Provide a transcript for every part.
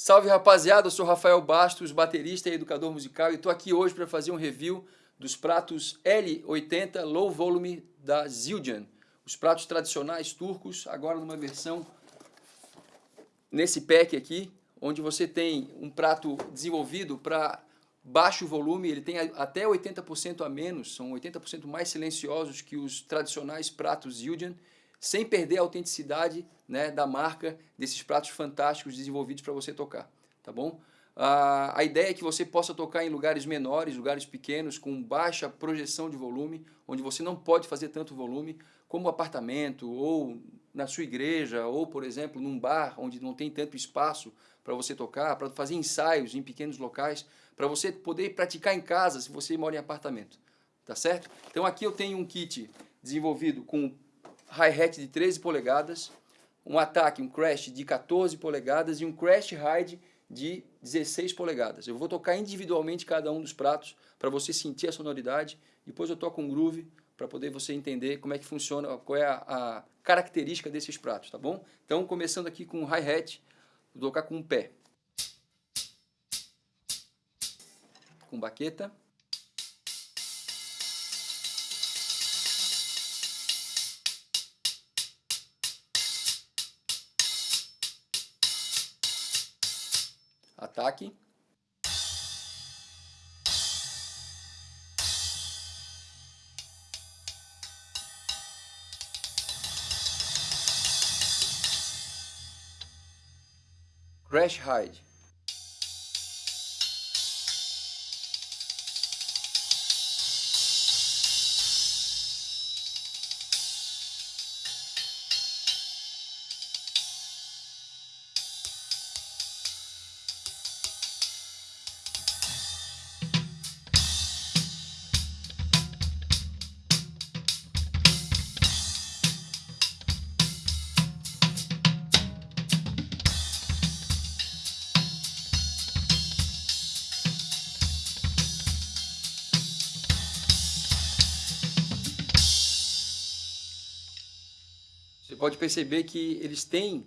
Salve rapaziada, eu sou Rafael Bastos, baterista e educador musical e estou aqui hoje para fazer um review dos pratos L80 Low Volume da Zildjian. Os pratos tradicionais turcos, agora numa versão nesse pack aqui, onde você tem um prato desenvolvido para baixo volume, ele tem até 80% a menos, são 80% mais silenciosos que os tradicionais pratos Zildjian sem perder a autenticidade né, da marca desses pratos fantásticos desenvolvidos para você tocar, tá bom? a ideia é que você possa tocar em lugares menores, lugares pequenos, com baixa projeção de volume, onde você não pode fazer tanto volume, como apartamento, ou na sua igreja, ou, por exemplo, num bar, onde não tem tanto espaço para você tocar, para fazer ensaios em pequenos locais, para você poder praticar em casa, se você mora em apartamento, tá certo? Então aqui eu tenho um kit desenvolvido com hi-hat de 13 polegadas, um ataque, um crash de 14 polegadas e um crash ride de 16 polegadas. Eu vou tocar individualmente cada um dos pratos para você sentir a sonoridade. Depois eu toco um groove para poder você entender como é que funciona, qual é a, a característica desses pratos, tá bom? Então, começando aqui com o hi-hat, vou tocar com um pé. Com baqueta. Ataque. Crash Hide. Pode perceber que eles têm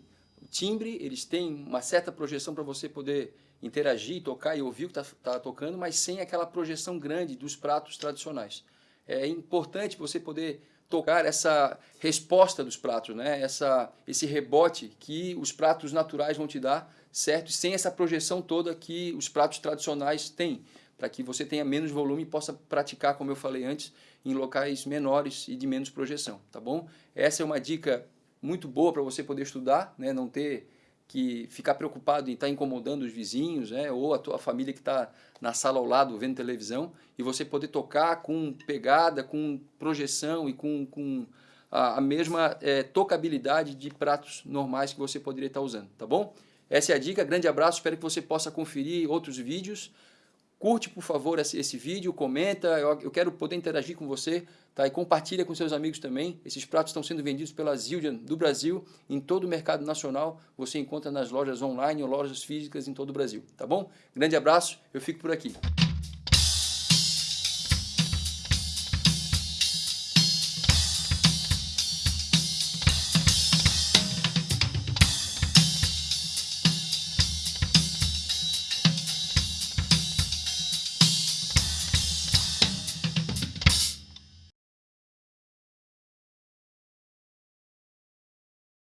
timbre, eles têm uma certa projeção para você poder interagir, tocar e ouvir o que está tá tocando, mas sem aquela projeção grande dos pratos tradicionais. É importante você poder tocar essa resposta dos pratos, né? essa, esse rebote que os pratos naturais vão te dar, certo? Sem essa projeção toda que os pratos tradicionais têm, para que você tenha menos volume e possa praticar, como eu falei antes, em locais menores e de menos projeção, tá bom? Essa é uma dica muito boa para você poder estudar, né? não ter que ficar preocupado em estar tá incomodando os vizinhos, né? ou a tua família que está na sala ao lado vendo televisão, e você poder tocar com pegada, com projeção e com, com a, a mesma é, tocabilidade de pratos normais que você poderia estar tá usando, tá bom? Essa é a dica, grande abraço, espero que você possa conferir outros vídeos, Curte, por favor, esse, esse vídeo, comenta, eu, eu, quero poder interagir com você, tá? E compartilha com seus amigos também. Esses pratos estão sendo vendidos pela Zildjian do Brasil, em todo o mercado nacional. Você encontra nas lojas online ou lojas físicas em todo o Brasil, tá bom? Grande abraço, eu fico por aqui.